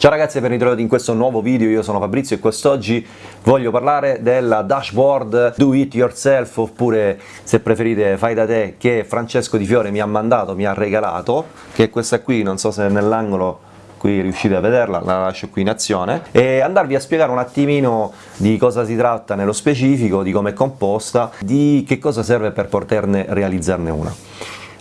Ciao ragazzi e ben ritrovati in questo nuovo video, io sono Fabrizio e quest'oggi voglio parlare della dashboard do it yourself oppure se preferite fai da te che Francesco Di Fiore mi ha mandato, mi ha regalato che è questa qui, non so se nell'angolo qui riuscite a vederla, la lascio qui in azione e andarvi a spiegare un attimino di cosa si tratta nello specifico, di come è composta, di che cosa serve per poterne realizzarne una.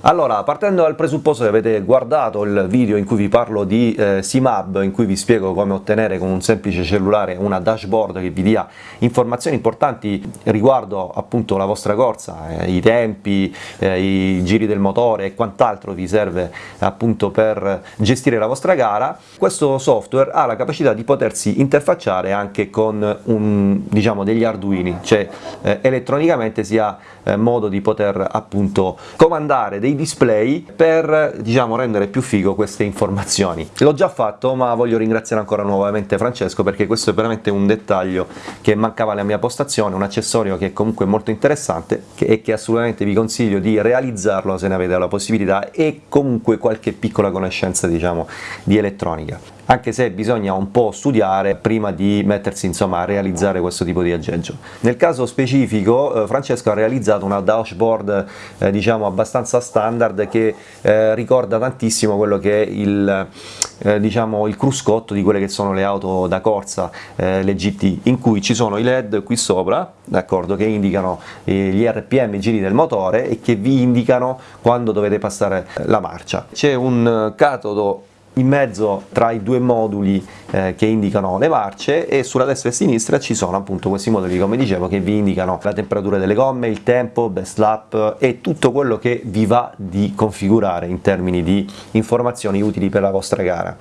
Allora, partendo dal presupposto che avete guardato il video in cui vi parlo di eh, SIMAB, in cui vi spiego come ottenere con un semplice cellulare una dashboard che vi dia informazioni importanti riguardo appunto la vostra corsa, eh, i tempi, eh, i giri del motore e quant'altro vi serve appunto per gestire la vostra gara, questo software ha la capacità di potersi interfacciare anche con un, diciamo, degli arduini, cioè eh, elettronicamente si ha eh, modo di poter appunto comandare dei dei display per diciamo rendere più figo queste informazioni. L'ho già fatto ma voglio ringraziare ancora nuovamente Francesco perché questo è veramente un dettaglio che mancava nella mia postazione un accessorio che è comunque molto interessante e che assolutamente vi consiglio di realizzarlo se ne avete la possibilità e comunque qualche piccola conoscenza diciamo di elettronica anche se bisogna un po' studiare prima di mettersi insomma a realizzare questo tipo di aggeggio. Nel caso specifico eh, Francesco ha realizzato una dashboard eh, diciamo abbastanza standard che eh, ricorda tantissimo quello che è il, eh, diciamo, il cruscotto di quelle che sono le auto da corsa, eh, le GT, in cui ci sono i LED qui sopra, che indicano eh, gli RPM, i giri del motore e che vi indicano quando dovete passare la marcia. C'è un catodo in mezzo tra i due moduli eh, che indicano le marce e sulla destra e sinistra ci sono appunto questi moduli come dicevo che vi indicano la temperatura delle gomme, il tempo, best lap e tutto quello che vi va di configurare in termini di informazioni utili per la vostra gara.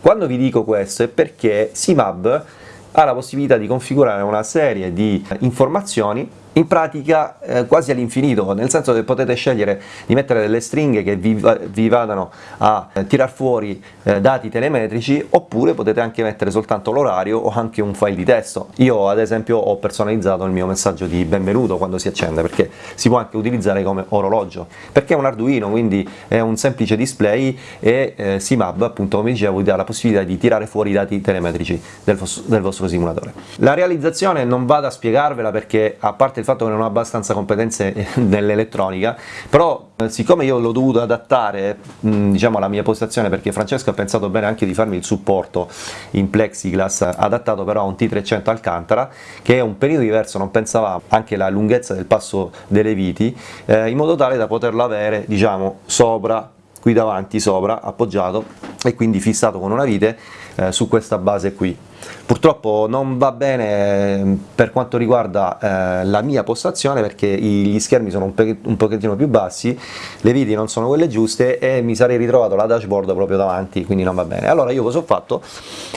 Quando vi dico questo è perché SIMAB ha la possibilità di configurare una serie di informazioni in pratica eh, quasi all'infinito, nel senso che potete scegliere di mettere delle stringhe che vi, vi vadano a eh, tirar fuori eh, dati telemetrici oppure potete anche mettere soltanto l'orario o anche un file di testo. Io ad esempio ho personalizzato il mio messaggio di benvenuto quando si accende perché si può anche utilizzare come orologio, perché è un Arduino quindi è un semplice display e eh, SIMAB appunto come dicevo vi dà la possibilità di tirare fuori i dati telemetrici del, del vostro simulatore. La realizzazione non vado a spiegarvela perché a parte il fatto che non ho abbastanza competenze nell'elettronica, però eh, siccome io l'ho dovuto adattare mh, diciamo alla mia postazione perché Francesco ha pensato bene anche di farmi il supporto in plexiglass adattato però a un T300 Alcantara che è un periodo diverso, non pensava anche la lunghezza del passo delle viti eh, in modo tale da poterlo avere diciamo sopra qui davanti sopra appoggiato e quindi fissato con una vite eh, su questa base qui Purtroppo non va bene ehm, per quanto riguarda eh, la mia postazione perché gli schermi sono un, un, pochettino più bassi, le viti non sono quelle giuste e mi sarei ritrovato la dashboard proprio davanti, quindi non va bene. Allora io cosa ho fatto?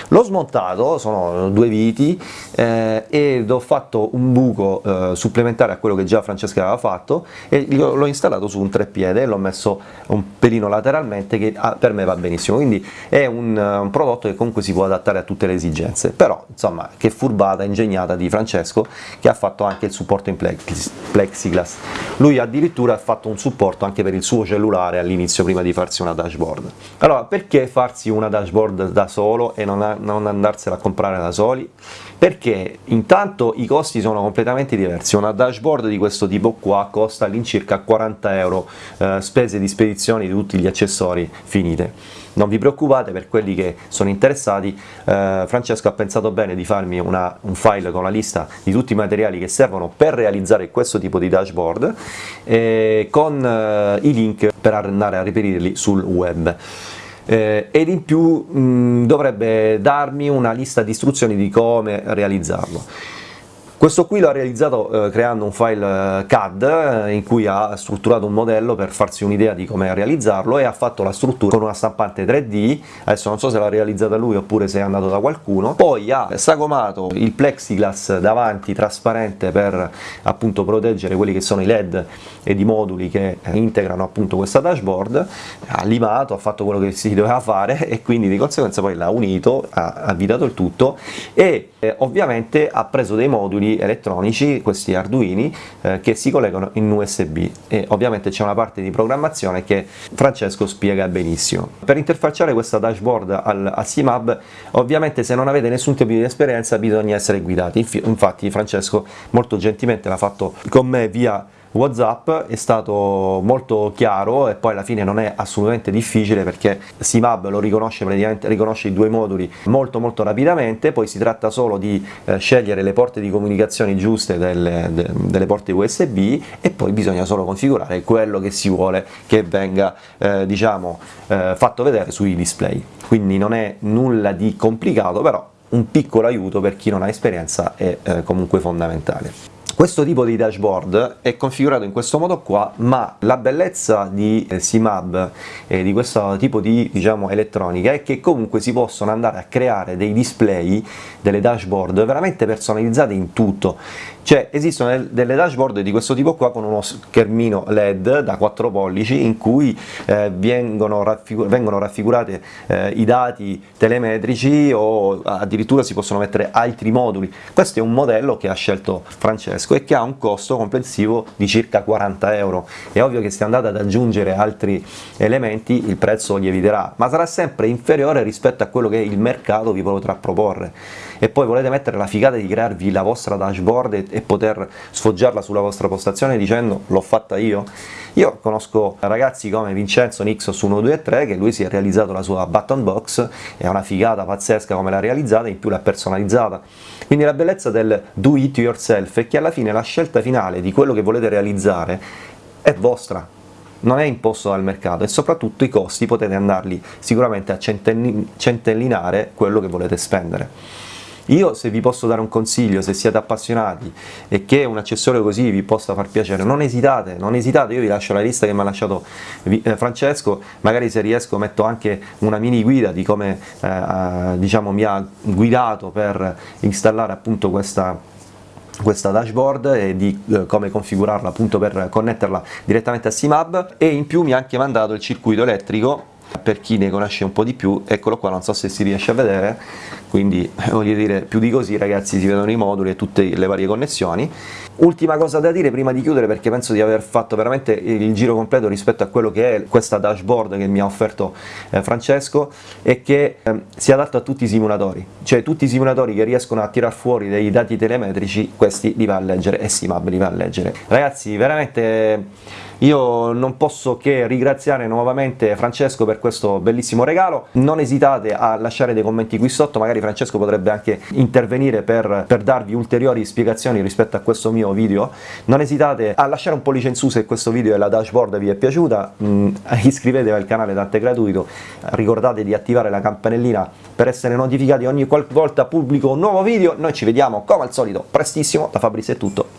L'ho smontato, sono due viti eh, ed ho fatto un buco eh, supplementare a quello che già Francesca aveva fatto e l'ho installato su un treppiede e l'ho messo un pelino lateralmente che ah, per me va benissimo, quindi è un, un prodotto che comunque si può adattare a tutte le esigenze differenze, però insomma che furbata ingegnata di Francesco che ha fatto anche il supporto in plexiglass. Lui addirittura ha fatto un supporto anche per il suo cellulare all'inizio prima di farsi una dashboard. Allora perché farsi una dashboard da solo e non, non andarsela a comprare da soli? Perché intanto i costi sono completamente diversi, una dashboard di questo tipo qua costa all'incirca 40 euro, eh, spese di spedizione di tutti gli accessori finite non vi preoccupate per quelli che sono interessati eh, Francesco ha pensato bene di farmi una, un file con la lista di tutti i materiali che servono per realizzare questo tipo di dashboard eh, con eh, i link per andare a reperirli sul web. Eh, ed in più mh, dovrebbe darmi una lista di istruzioni di come realizzarlo questo qui l'ha realizzato eh, creando un file eh, CAD eh, in cui ha strutturato un modello per farsi un'idea di come realizzarlo e ha fatto la struttura con una stampante 3D, adesso non so se l'ha realizzata lui oppure se è andato da qualcuno, poi ha sagomato il plexiglass davanti trasparente per appunto proteggere quelli che sono i led ed i moduli che integrano appunto questa dashboard, ha limato, ha fatto quello che si doveva fare e quindi di conseguenza poi l'ha unito, ha avvitato il tutto e eh, ovviamente ha preso dei moduli elettronici, questi arduini, eh, che si collegano in USB e ovviamente c'è una parte di programmazione che Francesco spiega benissimo. Per interfacciare questa dashboard al, a CMAB ovviamente se non avete nessun tipo di esperienza bisogna essere guidati, infatti Francesco molto gentilmente l'ha fatto con me via Whatsapp è stato molto chiaro e poi alla fine non è assolutamente difficile perché SIMAB lo riconosce praticamente riconosce i due moduli molto molto rapidamente. Poi si tratta solo di eh, scegliere le porte di comunicazione giuste delle, de, delle, porte USB e poi bisogna solo configurare quello che si vuole che venga eh, diciamo eh, fatto vedere sui display. Quindi non è nulla di complicato però un piccolo aiuto per chi non ha esperienza è eh, comunque fondamentale questo tipo di dashboard è configurato in questo modo qua, ma la bellezza di eh, CMAB e di questo tipo di diciamo, elettronica è che comunque si possono andare a creare dei display, delle dashboard veramente personalizzate in tutto. Cioè esistono delle dashboard di questo tipo qua con uno schermino LED da 4 pollici in cui eh, vengono, raffigur vengono, raffigurate eh, i dati telemetrici o addirittura si possono mettere altri moduli. Questo è un modello che ha scelto Francesco e che ha un costo complessivo di circa 40 euro. È ovvio che se andate ad aggiungere altri elementi il prezzo lieviterà, ma sarà sempre inferiore rispetto a quello che il mercato vi potrà proporre. E poi volete mettere la figata di crearvi la vostra dashboard e, e poter sfoggiarla sulla vostra postazione dicendo l'ho fatta io? Io conosco ragazzi come Vincenzo Nixos 123 che lui si è realizzato la sua button box, è una figata pazzesca come l'ha realizzata, in più l'ha personalizzata. Quindi la bellezza del do it yourself è che alla fine la scelta finale di quello che volete realizzare è vostra, non è imposto dal mercato e soprattutto i costi potete andarli sicuramente a centellinare quello che volete spendere. Io se vi posso dare un consiglio, se siete appassionati e che un accessorio così vi possa far piacere, non esitate, non esitate, io vi lascio la lista che mi ha lasciato eh, Francesco, magari se riesco metto anche una mini guida di come eh, diciamo, mi ha guidato per installare appunto questa questa dashboard e di eh, come configurarla appunto per connetterla direttamente a SIMAB. E in più mi ha anche mandato il circuito elettrico. Per chi ne conosce un po' di più, eccolo qua, non so se si riesce a vedere, quindi voglio dire più di così ragazzi si vedono i moduli e tutte le varie connessioni. Ultima cosa da dire prima di chiudere perché penso di aver fatto veramente il giro completo rispetto a quello che è questa dashboard che mi ha offerto eh, Francesco è che eh, si adatta a tutti i simulatori, cioè tutti i simulatori che riescono a tirar fuori dei dati telemetrici questi li va a leggere e SIMAB li va a leggere. Ragazzi veramente io non posso che ringraziare nuovamente Francesco per questo bellissimo regalo, non esitate a lasciare dei commenti qui sotto, magari Francesco potrebbe anche intervenire per, per darvi ulteriori spiegazioni rispetto a questo mio video, non esitate a lasciare un pollice in su se questo video e la dashboard vi è piaciuta, mm, iscrivetevi al canale tanto è gratuito, ricordate di attivare la campanellina per essere notificati ogni volta pubblico un nuovo video, noi ci vediamo come al solito prestissimo, da Fabrizio è tutto!